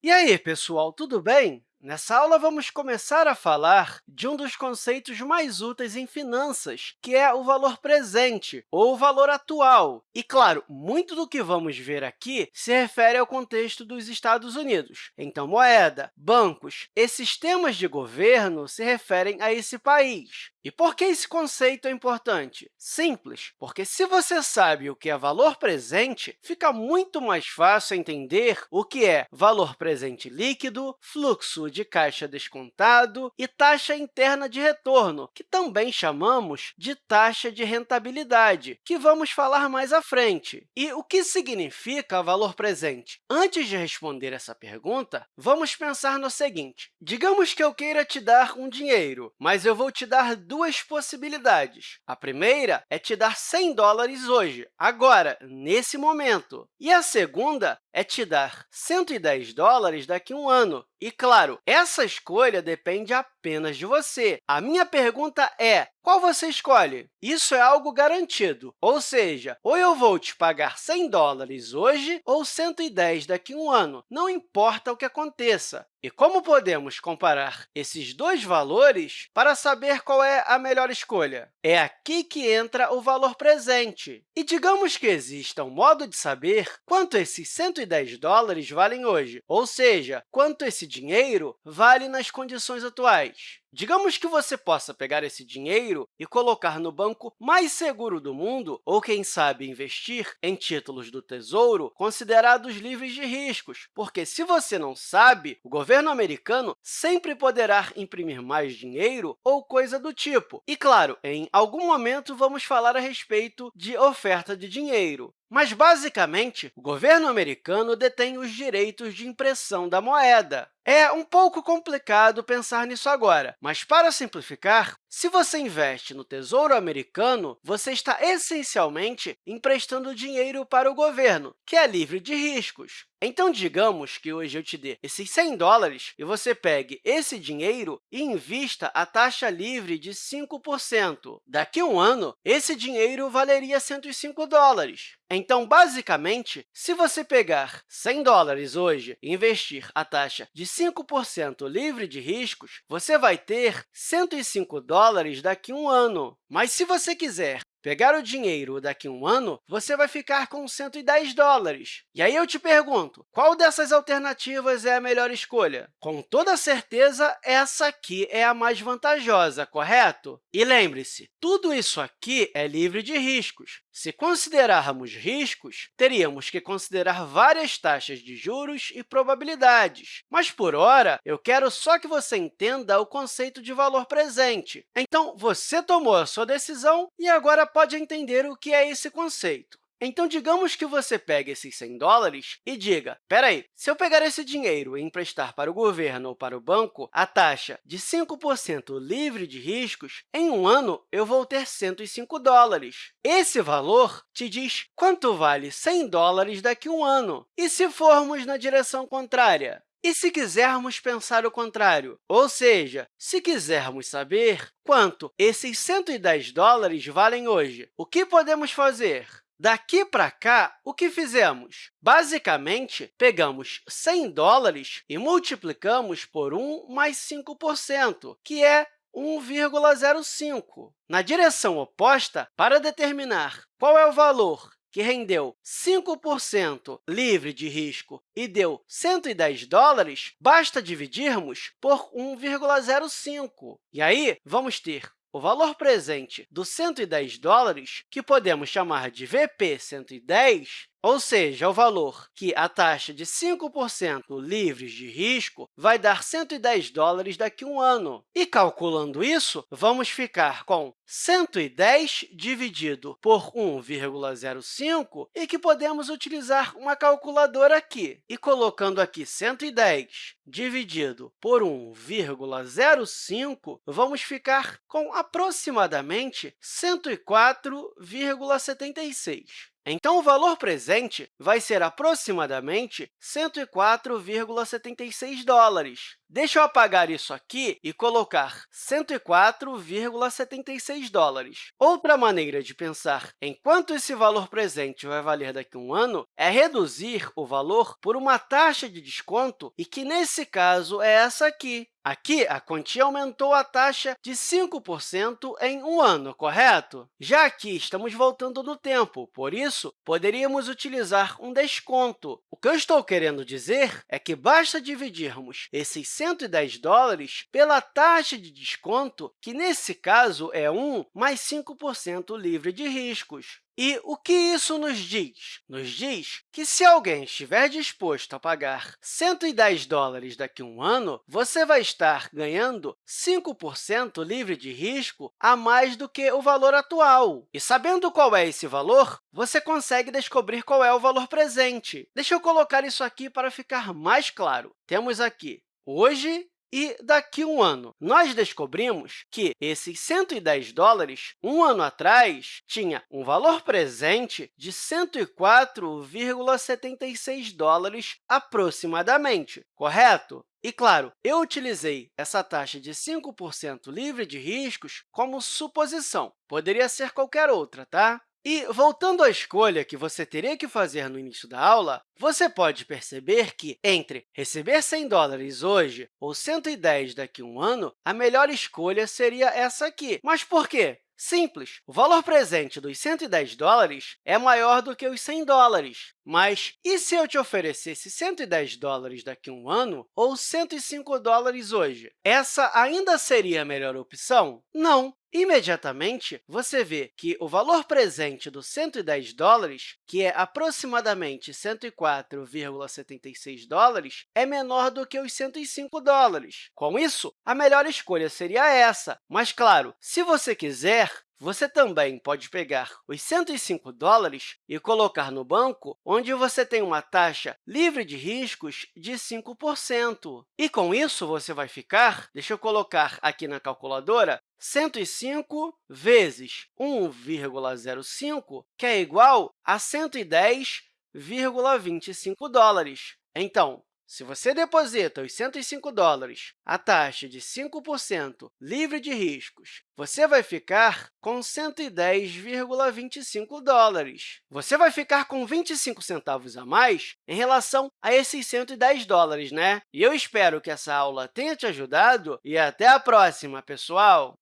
E aí, pessoal, tudo bem? Nessa aula, vamos começar a falar de um dos conceitos mais úteis em finanças, que é o valor presente, ou o valor atual. E, claro, muito do que vamos ver aqui se refere ao contexto dos Estados Unidos. Então, moeda, bancos e sistemas de governo se referem a esse país. E por que esse conceito é importante? Simples, porque se você sabe o que é valor presente, fica muito mais fácil entender o que é valor presente líquido, fluxo de caixa descontado e taxa interna de retorno, que também chamamos de taxa de rentabilidade, que vamos falar mais à frente. E o que significa valor presente? Antes de responder essa pergunta, vamos pensar no seguinte. Digamos que eu queira te dar um dinheiro, mas eu vou te dar duas possibilidades. A primeira é te dar 100 dólares hoje, agora, nesse momento. E a segunda é te dar 110 dólares daqui a um ano. E, claro, essa escolha depende apenas de você. A minha pergunta é, qual você escolhe? Isso é algo garantido, ou seja, ou eu vou te pagar 100 dólares hoje ou 110 daqui a um ano, não importa o que aconteça. E como podemos comparar esses dois valores para saber qual é a melhor escolha? É aqui que entra o valor presente. E digamos que exista um modo de saber quanto esses 110 dólares valem hoje, ou seja, quanto esse dinheiro vale nas condições atuais. Digamos que você possa pegar esse dinheiro e colocar no banco mais seguro do mundo, ou, quem sabe, investir em títulos do Tesouro considerados livres de riscos, porque, se você não sabe, o governo americano sempre poderá imprimir mais dinheiro ou coisa do tipo. E, claro, em algum momento vamos falar a respeito de oferta de dinheiro. Mas, basicamente, o governo americano detém os direitos de impressão da moeda. É um pouco complicado pensar nisso agora, mas, para simplificar, se você investe no Tesouro Americano, você está essencialmente emprestando dinheiro para o governo, que é livre de riscos. Então, digamos que hoje eu te dê esses 100 dólares e você pegue esse dinheiro e invista a taxa livre de 5%. Daqui a um ano, esse dinheiro valeria 105 dólares. Então, basicamente, se você pegar 100 dólares hoje e investir a taxa de 5% livre de riscos, você vai ter 105 dólares daqui a um ano. Mas, se você quiser pegar o dinheiro daqui a um ano, você vai ficar com 110 dólares. E aí eu te pergunto, qual dessas alternativas é a melhor escolha? Com toda certeza, essa aqui é a mais vantajosa, correto? E lembre-se, tudo isso aqui é livre de riscos. Se considerarmos riscos, teríamos que considerar várias taxas de juros e probabilidades. Mas, por hora, eu quero só que você entenda o conceito de valor presente. Então, você tomou a sua decisão e agora pode entender o que é esse conceito. Então, digamos que você pegue esses 100 dólares e diga, espera aí, se eu pegar esse dinheiro e emprestar para o governo ou para o banco, a taxa de 5% livre de riscos, em um ano eu vou ter 105 dólares. Esse valor te diz quanto vale 100 dólares daqui a um ano. E se formos na direção contrária? E se quisermos pensar o contrário, ou seja, se quisermos saber quanto esses 110 dólares valem hoje, o que podemos fazer? Daqui para cá, o que fizemos? Basicamente, pegamos 100 dólares e multiplicamos por 1 mais 5%, que é 1,05. Na direção oposta, para determinar qual é o valor que rendeu 5% livre de risco e deu 110 dólares, basta dividirmos por 1,05. E aí, vamos ter o valor presente dos 110 dólares, que podemos chamar de VP110, ou seja, o valor que a taxa de 5% livres de risco vai dar 110 dólares daqui a um ano. E, calculando isso, vamos ficar com 110 dividido por 1,05 e que podemos utilizar uma calculadora aqui. E colocando aqui 110 dividido por 1,05, vamos ficar com aproximadamente 104,76. Então, o valor presente vai ser aproximadamente 104,76 dólares. Deixa eu apagar isso aqui e colocar 104,76 dólares. Outra maneira de pensar em quanto esse valor presente vai valer daqui a um ano é reduzir o valor por uma taxa de desconto, e que, nesse caso, é essa aqui. Aqui, a quantia aumentou a taxa de 5% em um ano, correto? Já aqui, estamos voltando no tempo, por isso, poderíamos utilizar um desconto. O que eu estou querendo dizer é que basta dividirmos esses 110 dólares pela taxa de desconto, que, nesse caso, é 1 mais 5% livre de riscos. E o que isso nos diz? Nos diz que, se alguém estiver disposto a pagar 110 dólares daqui a um ano, você vai estar ganhando 5% livre de risco a mais do que o valor atual. E sabendo qual é esse valor, você consegue descobrir qual é o valor presente. Deixa eu colocar isso aqui para ficar mais claro. Temos aqui hoje e daqui a um ano, nós descobrimos que esses 110 dólares, um ano atrás, tinha um valor presente de 104,76 dólares aproximadamente, correto? E, claro, eu utilizei essa taxa de 5% livre de riscos como suposição. Poderia ser qualquer outra, tá? E, voltando à escolha que você teria que fazer no início da aula, você pode perceber que, entre receber 100 dólares hoje ou 110 daqui a um ano, a melhor escolha seria essa aqui. Mas por quê? Simples. O valor presente dos 110 dólares é maior do que os 100 dólares. Mas e se eu te oferecesse 110 dólares daqui a um ano ou 105 dólares hoje? Essa ainda seria a melhor opção? Não. Imediatamente, você vê que o valor presente dos 110 dólares, que é aproximadamente 104,76 dólares, é menor do que os 105 dólares. Com isso, a melhor escolha seria essa. Mas, claro, se você quiser, você também pode pegar os 105 dólares e colocar no banco, onde você tem uma taxa livre de riscos de 5%. E, com isso, você vai ficar, deixa eu colocar aqui na calculadora, 105 vezes 1,05, que é igual a 110,25 dólares. Então, se você deposita os 105 dólares a taxa de 5% livre de riscos, você vai ficar com 110,25 dólares. Você vai ficar com 25 centavos a mais em relação a esses 110 dólares, né? E eu espero que essa aula tenha te ajudado e até a próxima, pessoal!